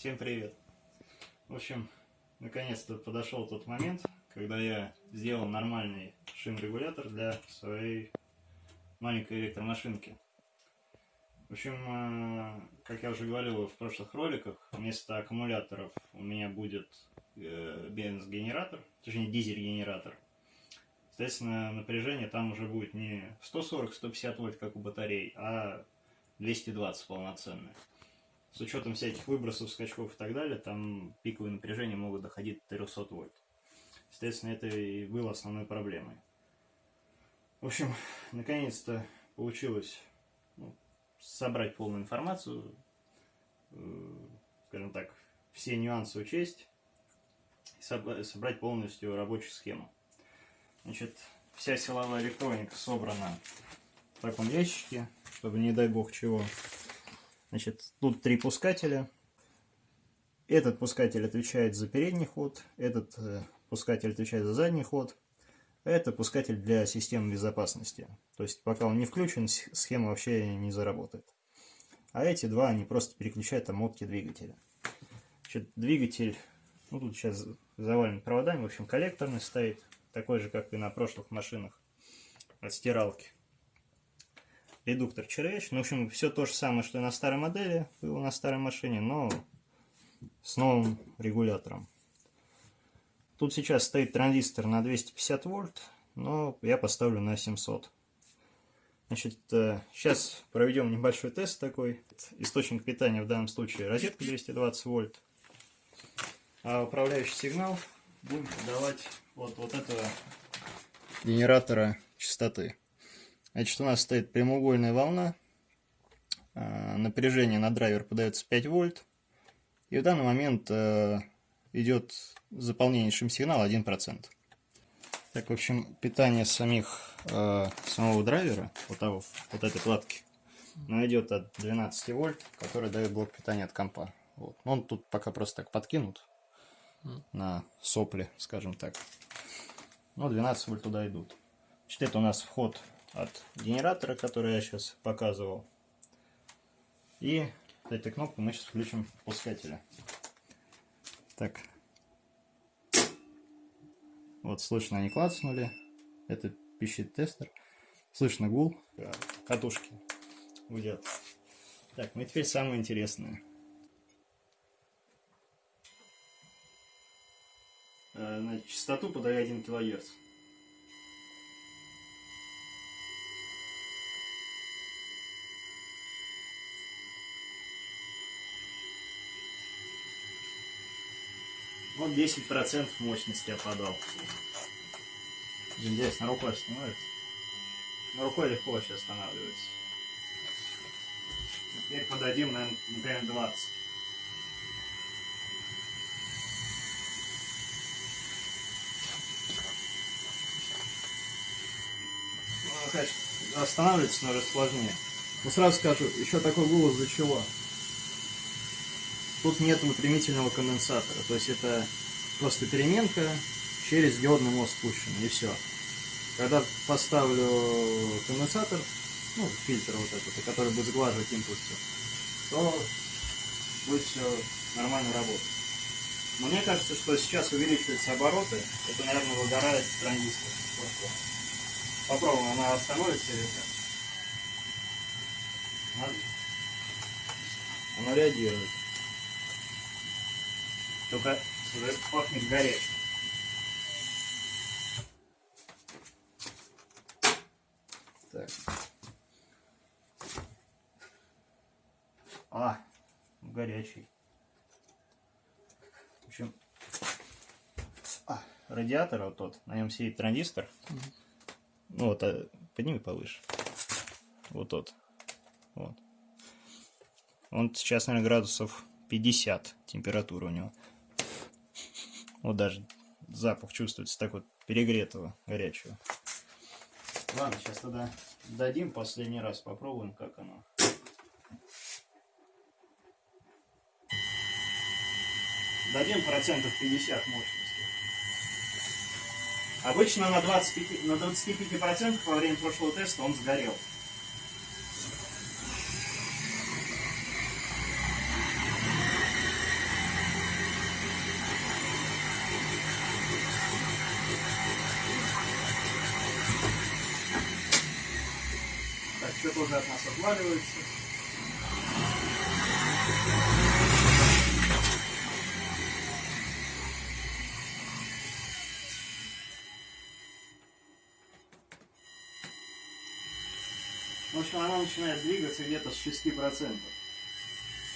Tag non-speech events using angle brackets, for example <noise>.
Всем привет! В общем, наконец-то подошел тот момент, когда я сделал нормальный шин-регулятор для своей маленькой электромашинки. В общем, э, как я уже говорил в прошлых роликах, вместо аккумуляторов у меня будет э, бенз-генератор, точнее дизель-генератор. Соответственно, напряжение там уже будет не 140-150 вольт, как у батарей, а 220 полноценное. С учетом всяких выбросов, скачков и так далее, там пиковые напряжения могут доходить до 300 вольт. Соответственно, это и было основной проблемой. В общем, <laughs> наконец-то получилось ну, собрать полную информацию, э, скажем так, все нюансы учесть, и собрать полностью рабочую схему. Значит, вся силовая электроника собрана в таком ящике, чтобы не дай бог чего. Значит, тут три пускателя. Этот пускатель отвечает за передний ход, этот э, пускатель отвечает за задний ход. Это пускатель для системы безопасности. То есть, пока он не включен, схема вообще не заработает. А эти два, они просто переключают омотки двигателя. Значит, двигатель, ну тут сейчас завален проводами, в общем, коллекторный стоит, такой же, как и на прошлых машинах от стиралки редуктор червяч. Ну, в общем, все то же самое, что и на старой модели, было на старой машине, но с новым регулятором. Тут сейчас стоит транзистор на 250 вольт, но я поставлю на 700. Значит, сейчас э, проведем небольшой тест такой. Источник питания в данном случае розетка 220 вольт. А управляющий сигнал будем подавать вот, вот этого генератора частоты. Значит, у нас стоит прямоугольная волна. А, напряжение на драйвер подается 5 вольт. И в данный момент э, идет заполнение шим-сигнала 1%. Так, в общем, питание самих, э, самого драйвера, вот, того, вот этой платки, оно идет от 12 вольт, который дает блок питания от компа. Вот. Он тут пока просто так подкинут на сопли, скажем так. Но 12 вольт туда идут. Значит, это у нас вход от генератора, который я сейчас показывал. И этой кнопкой мы сейчас включим пускателя. Так. Вот слышно, они клацнули. Это пищит тестер. Слышно гул. Катушки гудят. Так, ну и теперь самое интересное. Э, на частоту подаю 1 кГц. Вот 10% мощности я подал. Интересно, рукой остановится. Но рукой легко вообще останавливается. Теперь подадим, наверное, например, 20. Ну, конечно, останавливается, но сложнее. Но сразу скажу, еще такой голос за чего? Тут нет выпрямительного конденсатора, то есть это просто переменка через диодный мост спущен, и все. Когда поставлю конденсатор, ну, фильтр вот этот, который будет сглаживать импульсы, то будет все нормально работать. Мне кажется, что сейчас увеличиваются обороты, это, наверное, выгорает транзистор. Попробуем, она остановится или как? Она реагирует. Только пахнет горячим. Так. А, горячий. В общем, а, радиатор вот тот, на нем сидит транзистор. Угу. Ну вот, а, подними повыше. Вот тот. Вот. Он сейчас, наверное, градусов 50 температура у него. Вот даже запах чувствуется так вот перегретого, горячего. Ладно, сейчас тогда дадим последний раз, попробуем, как оно. Дадим процентов 50 мощности. Обычно на, 25, на 25 процентах во время прошлого теста он сгорел. Все тоже от нас отваливается. В общем, она начинает двигаться где-то с 6%.